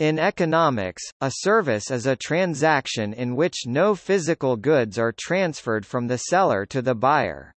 In economics, a service is a transaction in which no physical goods are transferred from the seller to the buyer.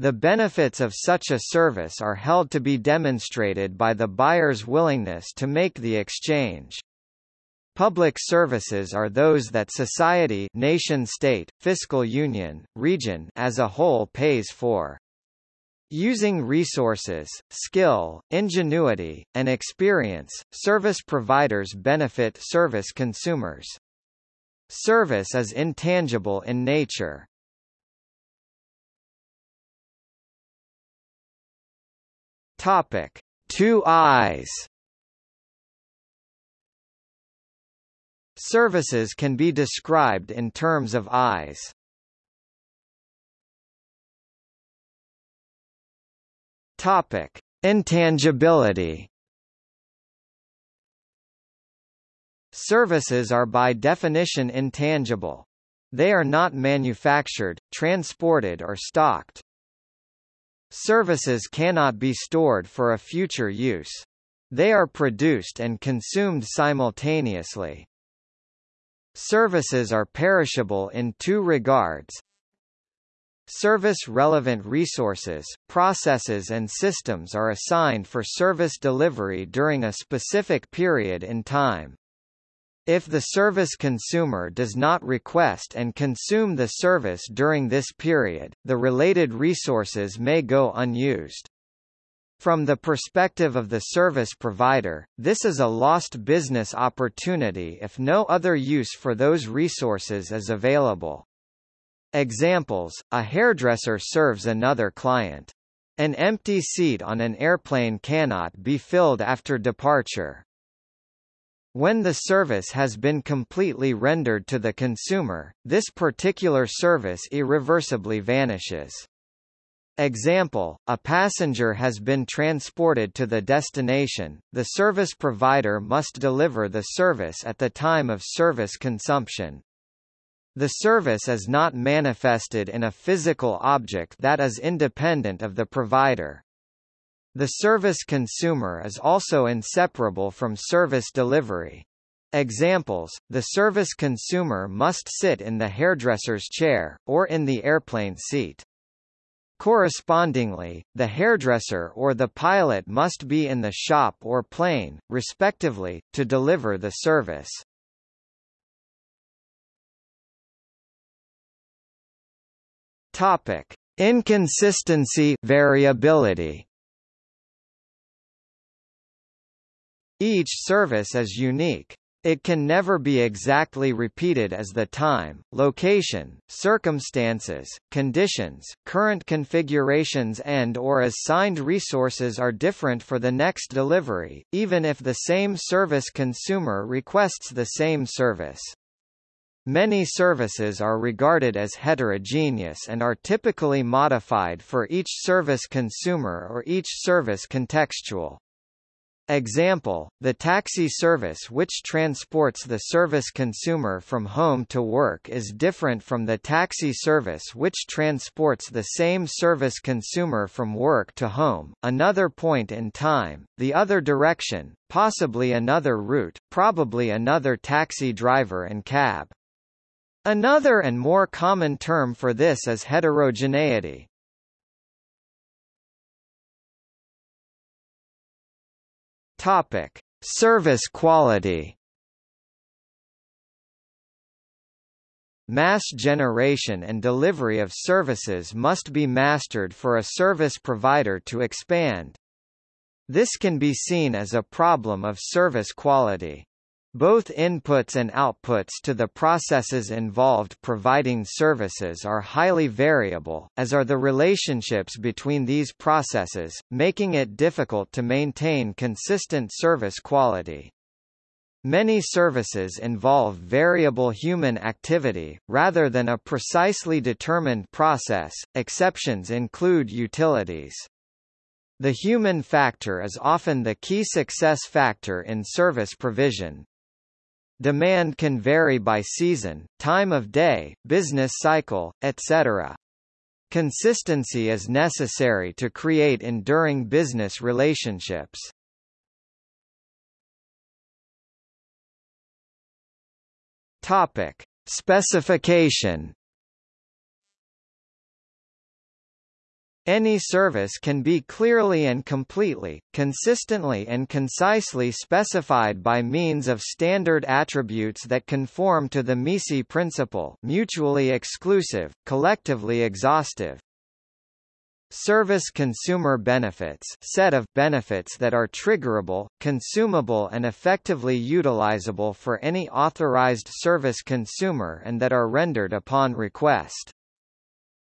The benefits of such a service are held to be demonstrated by the buyer's willingness to make the exchange. Public services are those that society nation-state, fiscal union, region as a whole pays for. Using resources, skill, ingenuity, and experience, service providers benefit service consumers. Service is intangible in nature. Topic: Two eyes. Services can be described in terms of eyes. Topic: Intangibility. Services are by definition intangible. They are not manufactured, transported or stocked. Services cannot be stored for a future use. They are produced and consumed simultaneously. Services are perishable in two regards. Service-relevant resources, processes and systems are assigned for service delivery during a specific period in time. If the service consumer does not request and consume the service during this period, the related resources may go unused. From the perspective of the service provider, this is a lost business opportunity if no other use for those resources is available. Examples, a hairdresser serves another client. An empty seat on an airplane cannot be filled after departure. When the service has been completely rendered to the consumer, this particular service irreversibly vanishes. Example, a passenger has been transported to the destination, the service provider must deliver the service at the time of service consumption. The service is not manifested in a physical object that is independent of the provider. The service consumer is also inseparable from service delivery. Examples, the service consumer must sit in the hairdresser's chair, or in the airplane seat. Correspondingly, the hairdresser or the pilot must be in the shop or plane, respectively, to deliver the service. Topic: Inconsistency variability. Each service is unique. It can never be exactly repeated as the time, location, circumstances, conditions, current configurations and or assigned resources are different for the next delivery, even if the same service consumer requests the same service. Many services are regarded as heterogeneous and are typically modified for each service consumer or each service contextual. Example, the taxi service which transports the service consumer from home to work is different from the taxi service which transports the same service consumer from work to home, another point in time, the other direction, possibly another route, probably another taxi driver and cab. Another and more common term for this is heterogeneity. Topic: Service quality. Mass generation and delivery of services must be mastered for a service provider to expand. This can be seen as a problem of service quality. Both inputs and outputs to the processes involved providing services are highly variable, as are the relationships between these processes, making it difficult to maintain consistent service quality. Many services involve variable human activity, rather than a precisely determined process. Exceptions include utilities. The human factor is often the key success factor in service provision, Demand can vary by season, time of day, business cycle, etc. Consistency is necessary to create enduring business relationships. Topic: Specification Any service can be clearly and completely, consistently and concisely specified by means of standard attributes that conform to the MECE principle mutually exclusive, collectively exhaustive. Service consumer benefits set of benefits that are triggerable, consumable and effectively utilizable for any authorized service consumer and that are rendered upon request.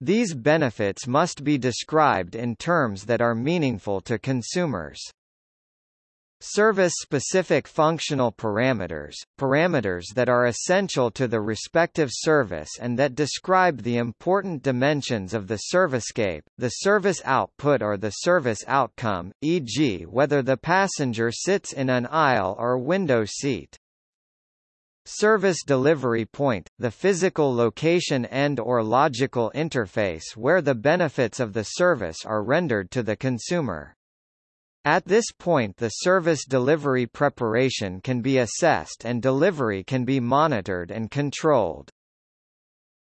These benefits must be described in terms that are meaningful to consumers. Service-specific functional parameters, parameters that are essential to the respective service and that describe the important dimensions of the servicescape, the service output or the service outcome, e.g. whether the passenger sits in an aisle or window seat. Service delivery point, the physical location and or logical interface where the benefits of the service are rendered to the consumer. At this point the service delivery preparation can be assessed and delivery can be monitored and controlled.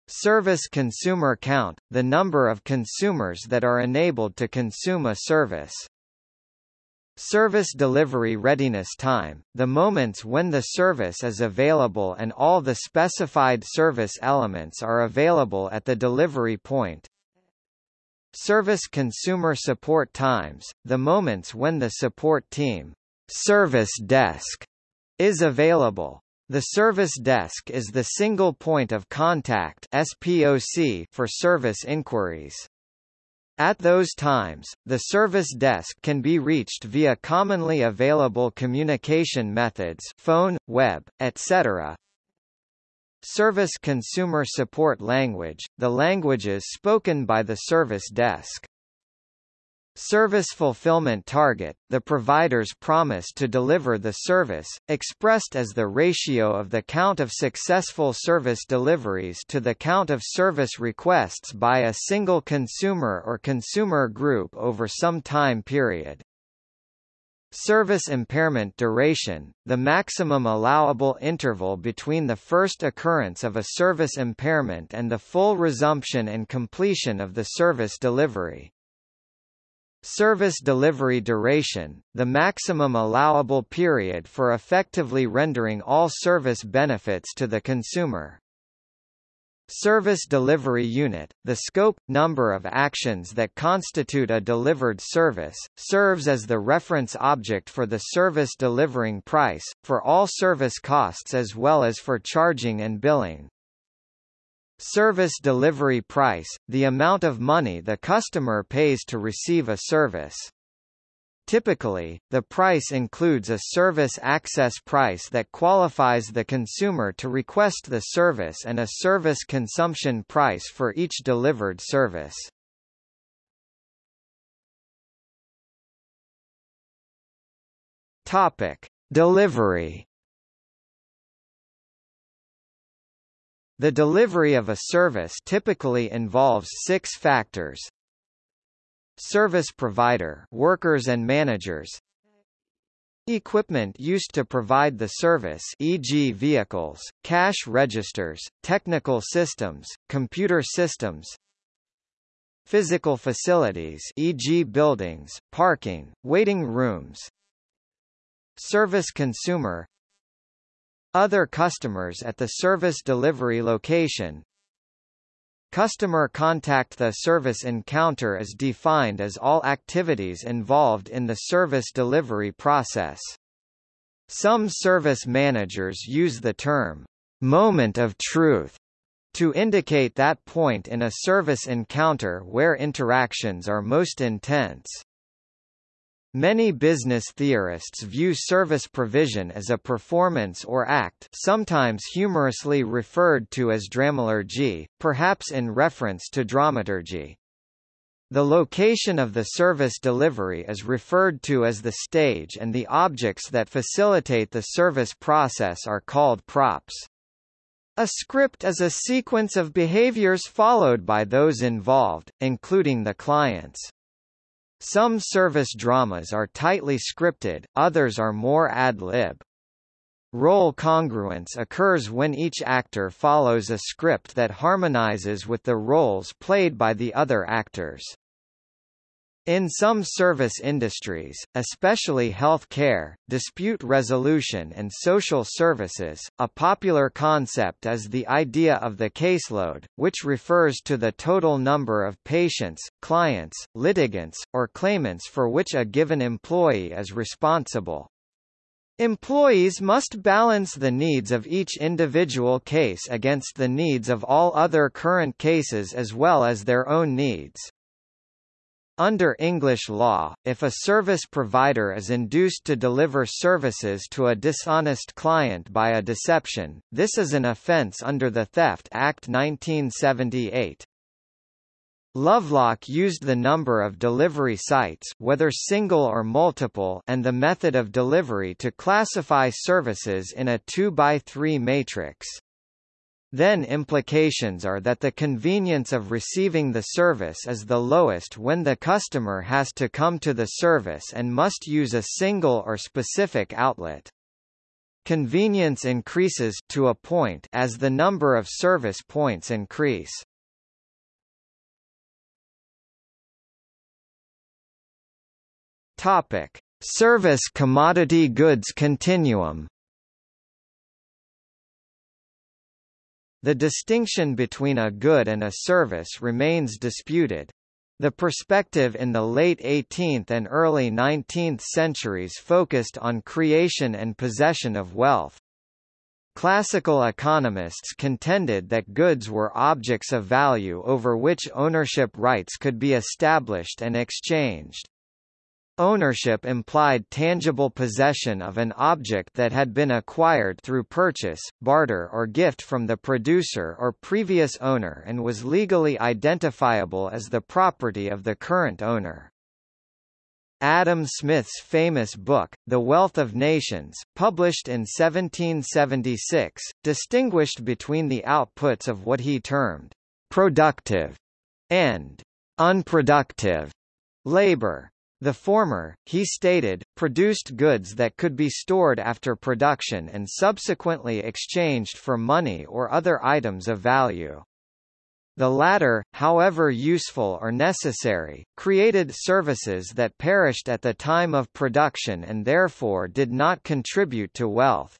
Service consumer count, the number of consumers that are enabled to consume a service. Service delivery readiness time, the moments when the service is available and all the specified service elements are available at the delivery point. Service consumer support times, the moments when the support team service desk is available. The service desk is the single point of contact SPOC for service inquiries. At those times, the service desk can be reached via commonly available communication methods phone, web, etc. Service consumer support language, the languages spoken by the service desk. Service fulfillment target, the provider's promise to deliver the service, expressed as the ratio of the count of successful service deliveries to the count of service requests by a single consumer or consumer group over some time period. Service impairment duration, the maximum allowable interval between the first occurrence of a service impairment and the full resumption and completion of the service delivery. Service delivery duration, the maximum allowable period for effectively rendering all service benefits to the consumer. Service delivery unit, the scope, number of actions that constitute a delivered service, serves as the reference object for the service delivering price, for all service costs as well as for charging and billing. Service delivery price, the amount of money the customer pays to receive a service. Typically, the price includes a service access price that qualifies the consumer to request the service and a service consumption price for each delivered service. Topic: Delivery The delivery of a service typically involves six factors. Service provider workers and managers Equipment used to provide the service e.g. vehicles, cash registers, technical systems, computer systems Physical facilities e.g. buildings, parking, waiting rooms Service consumer other customers at the service delivery location Customer contact The service encounter is defined as all activities involved in the service delivery process. Some service managers use the term, moment of truth, to indicate that point in a service encounter where interactions are most intense. Many business theorists view service provision as a performance or act sometimes humorously referred to as dramalurgy, perhaps in reference to dramaturgy. The location of the service delivery is referred to as the stage and the objects that facilitate the service process are called props. A script is a sequence of behaviors followed by those involved, including the clients. Some service dramas are tightly scripted, others are more ad lib. Role congruence occurs when each actor follows a script that harmonizes with the roles played by the other actors. In some service industries, especially health care, dispute resolution and social services, a popular concept is the idea of the caseload, which refers to the total number of patients, clients, litigants, or claimants for which a given employee is responsible. Employees must balance the needs of each individual case against the needs of all other current cases as well as their own needs. Under English law, if a service provider is induced to deliver services to a dishonest client by a deception, this is an offence under the Theft Act 1978. Lovelock used the number of delivery sites whether single or multiple and the method of delivery to classify services in a 2 by 3 matrix. Then implications are that the convenience of receiving the service is the lowest when the customer has to come to the service and must use a single or specific outlet. Convenience increases to a point as the number of service points increase. Topic: Service commodity goods continuum The distinction between a good and a service remains disputed. The perspective in the late 18th and early 19th centuries focused on creation and possession of wealth. Classical economists contended that goods were objects of value over which ownership rights could be established and exchanged. Ownership implied tangible possession of an object that had been acquired through purchase, barter or gift from the producer or previous owner and was legally identifiable as the property of the current owner. Adam Smith's famous book, The Wealth of Nations, published in 1776, distinguished between the outputs of what he termed productive and unproductive labor. The former, he stated, produced goods that could be stored after production and subsequently exchanged for money or other items of value. The latter, however useful or necessary, created services that perished at the time of production and therefore did not contribute to wealth.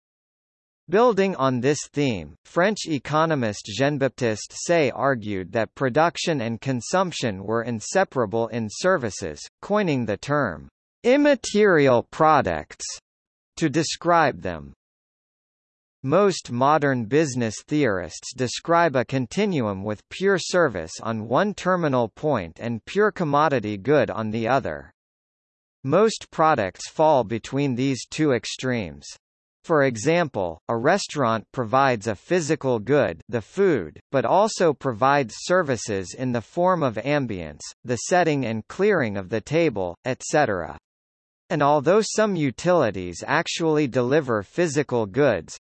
Building on this theme, French economist Jean-Baptiste Say argued that production and consumption were inseparable in services, coining the term immaterial products to describe them. Most modern business theorists describe a continuum with pure service on one terminal point and pure commodity good on the other. Most products fall between these two extremes. For example, a restaurant provides a physical good the food, but also provides services in the form of ambience, the setting and clearing of the table, etc. And although some utilities actually deliver physical goods,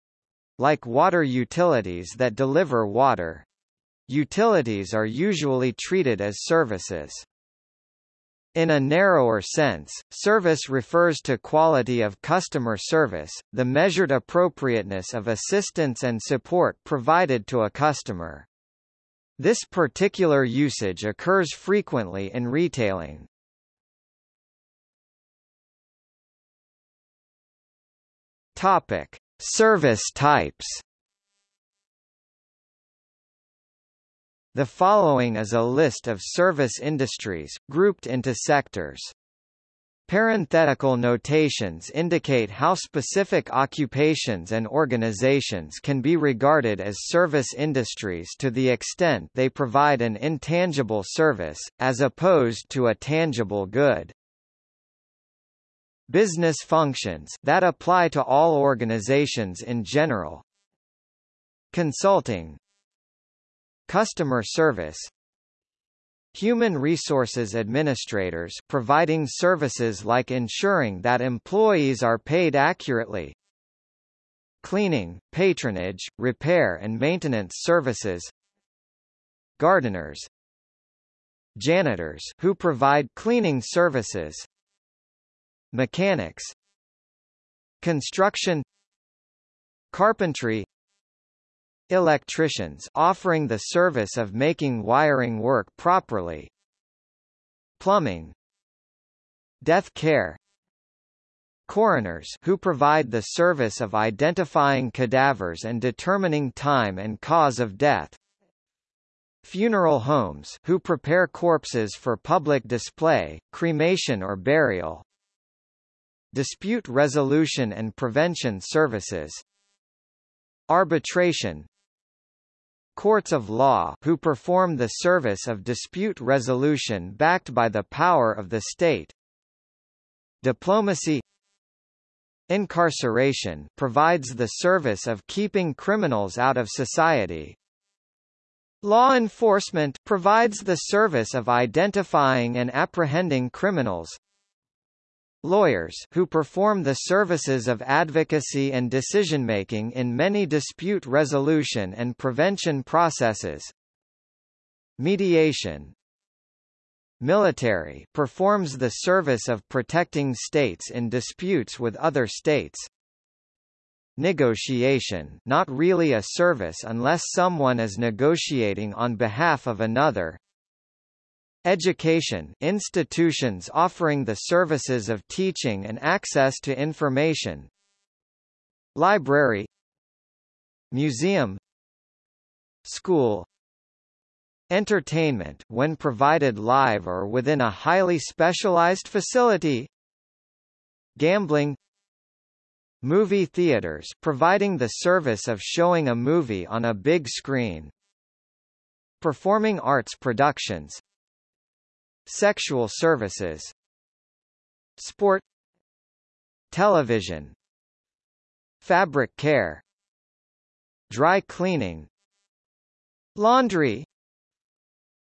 like water utilities that deliver water, utilities are usually treated as services. In a narrower sense, service refers to quality of customer service, the measured appropriateness of assistance and support provided to a customer. This particular usage occurs frequently in retailing. Topic: Service types. The following is a list of service industries, grouped into sectors. Parenthetical notations indicate how specific occupations and organizations can be regarded as service industries to the extent they provide an intangible service, as opposed to a tangible good. Business functions that apply to all organizations in general. Consulting Customer service Human resources administrators providing services like ensuring that employees are paid accurately Cleaning, patronage, repair and maintenance services Gardeners Janitors who provide cleaning services Mechanics Construction carpentry electricians offering the service of making wiring work properly. Plumbing. Death care. Coroners who provide the service of identifying cadavers and determining time and cause of death. Funeral homes who prepare corpses for public display, cremation or burial. Dispute resolution and prevention services. Arbitration courts of law who perform the service of dispute resolution backed by the power of the state diplomacy Incarceration provides the service of keeping criminals out of society. Law enforcement provides the service of identifying and apprehending criminals. Lawyers who perform the services of advocacy and decision-making in many dispute resolution and prevention processes. Mediation Military performs the service of protecting states in disputes with other states. Negotiation not really a service unless someone is negotiating on behalf of another. Education institutions offering the services of teaching and access to information. Library. Museum. School. Entertainment when provided live or within a highly specialized facility. Gambling. Movie theaters providing the service of showing a movie on a big screen. Performing arts productions Sexual services Sport Television Fabric care Dry cleaning Laundry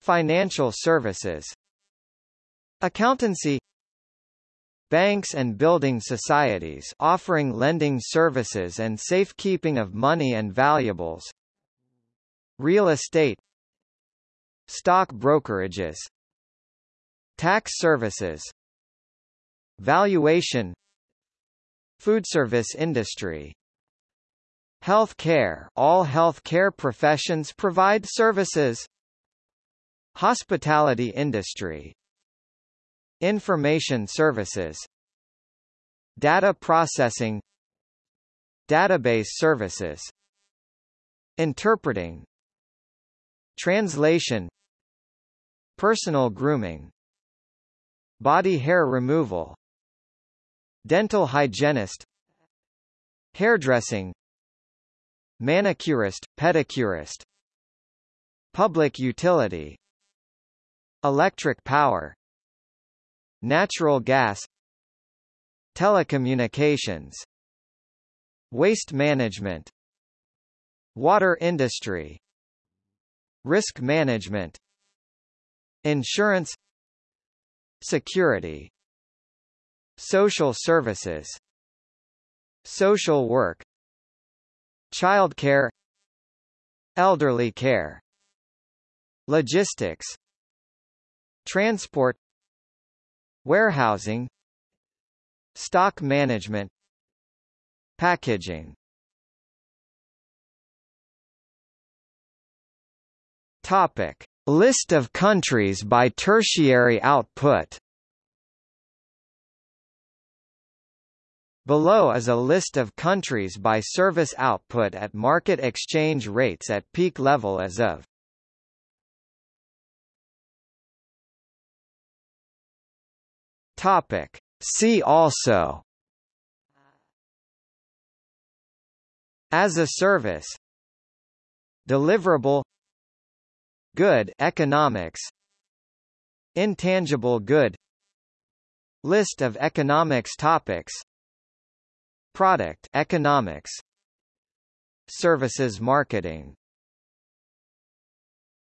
Financial services Accountancy Banks and building societies offering lending services and safekeeping of money and valuables Real estate Stock brokerages Tax services Valuation Food service industry Health care All health care professions provide services Hospitality industry Information services Data processing Database services Interpreting Translation Personal grooming Body hair removal Dental hygienist Hairdressing Manicurist, pedicurist Public utility Electric power Natural gas Telecommunications Waste management Water industry Risk management Insurance Security Social services Social work Childcare Elderly care Logistics Transport Warehousing Stock management Packaging. Topic List of countries by tertiary output. Below is a list of countries by service output at market exchange rates at peak level as of. Topic. See also. As a service. Deliverable Good economics. Intangible good. List of economics topics. Product economics. Services marketing